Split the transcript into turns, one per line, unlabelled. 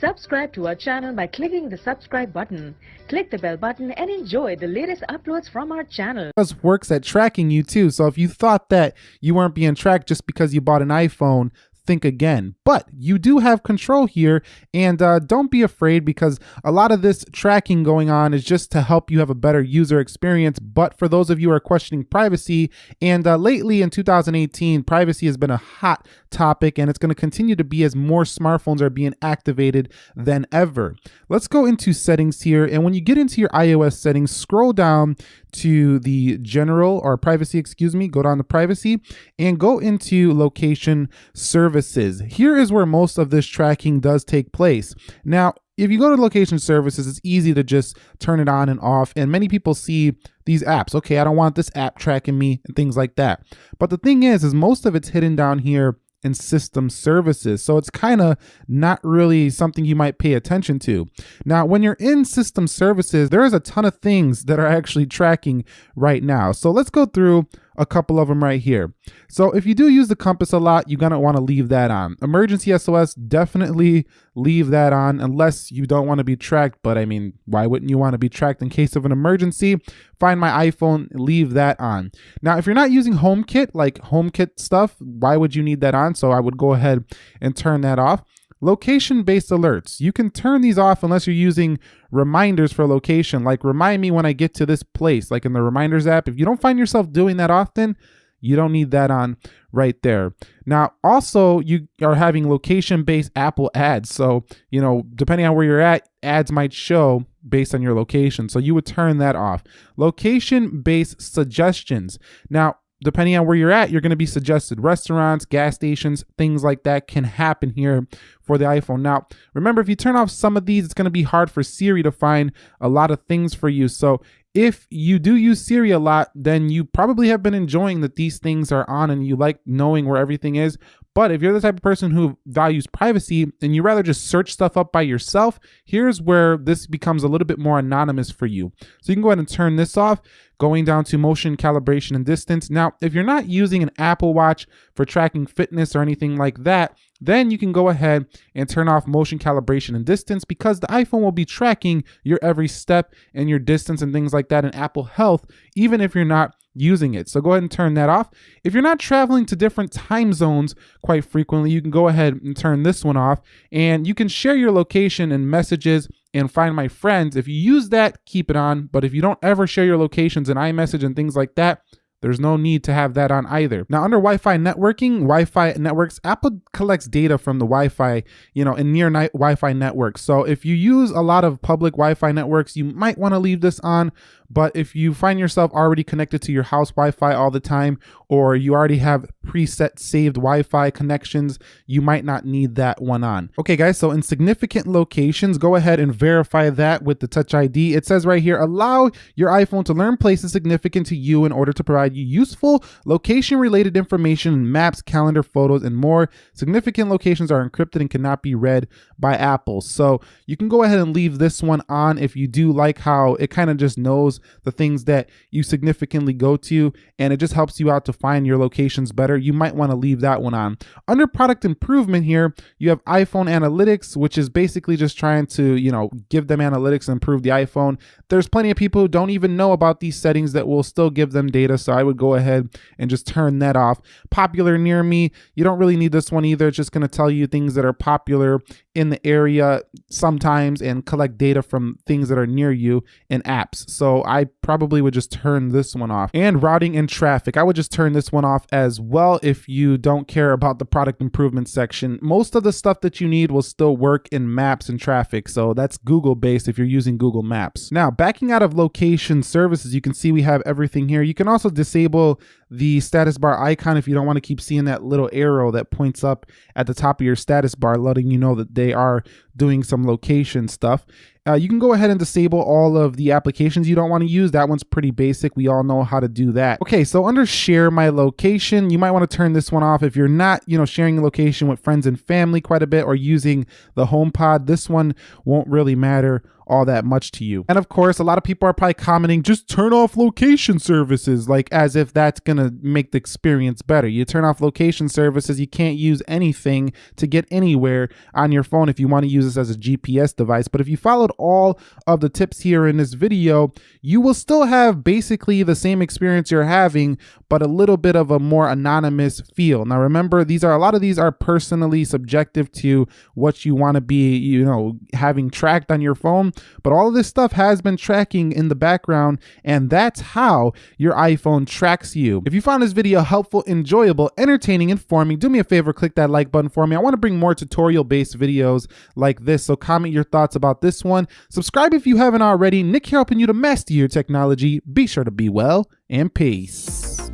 Subscribe to our channel by clicking the subscribe button. Click the bell button and enjoy the latest uploads from our channel.
works at tracking you too. So if you thought that you weren't being tracked just because you bought an iPhone, think again. But you do have control here, and uh, don't be afraid because a lot of this tracking going on is just to help you have a better user experience. But for those of you who are questioning privacy, and uh, lately in 2018, privacy has been a hot topic, and it's going to continue to be as more smartphones are being activated than ever. Let's go into settings here, and when you get into your iOS settings, scroll down to the general or privacy, excuse me, go down to privacy and go into location services. Here is where most of this tracking does take place. Now, if you go to location services, it's easy to just turn it on and off. And many people see these apps. Okay, I don't want this app tracking me and things like that. But the thing is, is most of it's hidden down here in system services. So it's kind of not really something you might pay attention to. Now, when you're in system services, there is a ton of things that are actually tracking right now. So let's go through a couple of them right here. So if you do use the compass a lot, you're gonna wanna leave that on. Emergency SOS, definitely leave that on unless you don't wanna be tracked. But I mean, why wouldn't you wanna be tracked in case of an emergency? Find my iPhone, leave that on. Now, if you're not using HomeKit, like HomeKit stuff, why would you need that on? So I would go ahead and turn that off. Location-based alerts. You can turn these off unless you're using reminders for location, like remind me when I get to this place, like in the reminders app. If you don't find yourself doing that often, you don't need that on right there. Now, also, you are having location-based Apple ads. So, you know, depending on where you're at, ads might show based on your location. So you would turn that off. Location-based suggestions. Now, depending on where you're at, you're going to be suggested restaurants, gas stations, things like that can happen here for the iPhone. Now, remember, if you turn off some of these, it's going to be hard for Siri to find a lot of things for you. So if you do use Siri a lot, then you probably have been enjoying that these things are on and you like knowing where everything is. But if you're the type of person who values privacy and you rather just search stuff up by yourself, here's where this becomes a little bit more anonymous for you. So you can go ahead and turn this off, going down to motion calibration and distance. Now, if you're not using an Apple Watch for tracking fitness or anything like that, then you can go ahead and turn off motion calibration and distance because the iPhone will be tracking your every step and your distance and things like that in Apple Health, even if you're not using it. So go ahead and turn that off. If you're not traveling to different time zones quite frequently, you can go ahead and turn this one off and you can share your location and messages and find my friends. If you use that, keep it on. But if you don't ever share your locations in iMessage and things like that, there's no need to have that on either. Now under Wi-Fi networking, Wi-Fi networks, Apple collects data from the Wi-Fi, you know, in near Wi-Fi networks. So if you use a lot of public Wi-Fi networks, you might want to leave this on. But if you find yourself already connected to your house Wi-Fi all the time, or you already have preset saved Wi-Fi connections, you might not need that one on. Okay guys, so in significant locations, go ahead and verify that with the Touch ID. It says right here, allow your iPhone to learn places significant to you in order to provide you useful location related information, maps, calendar, photos, and more. Significant locations are encrypted and cannot be read by Apple. So you can go ahead and leave this one on if you do like how it kind of just knows the things that you significantly go to, and it just helps you out to find your locations better. You might want to leave that one on. Under product improvement here, you have iPhone analytics, which is basically just trying to, you know, give them analytics and improve the iPhone. There's plenty of people who don't even know about these settings that will still give them data. So I would go ahead and just turn that off. Popular near me, you don't really need this one either. It's just going to tell you things that are popular in the area sometimes and collect data from things that are near you in apps. So I probably would just turn this one off. And routing and traffic, I would just turn this one off as well if you don't care about the product improvement section. Most of the stuff that you need will still work in maps and traffic. So that's Google based if you're using Google Maps. Now, backing out of location services, you can see we have everything here. You can also disable the status bar icon if you don't want to keep seeing that little arrow that points up at the top of your status bar, letting you know that they are doing some location stuff. Uh, you can go ahead and disable all of the applications you don't want to use. That one's pretty basic. We all know how to do that. Okay, so under share my location, you might want to turn this one off if you're not, you know, sharing a location with friends and family quite a bit or using the HomePod. This one won't really matter all that much to you. And of course, a lot of people are probably commenting, just turn off location services, like as if that's gonna make the experience better. You turn off location services, you can't use anything to get anywhere on your phone if you want to use this as a GPS device. But if you followed all of the tips here in this video, you will still have basically the same experience you're having, but a little bit of a more anonymous feel. Now remember, these are a lot of these are personally subjective to what you want to be, you know, having tracked on your phone, but all of this stuff has been tracking in the background and that's how your iPhone tracks you. If you found this video helpful, enjoyable, entertaining, informing, do me a favor, click that like button for me. I want to bring more tutorial based videos like this, so comment your thoughts about this one. Subscribe if you haven't already. Nick here helping you to master your technology. Be sure to be well and peace.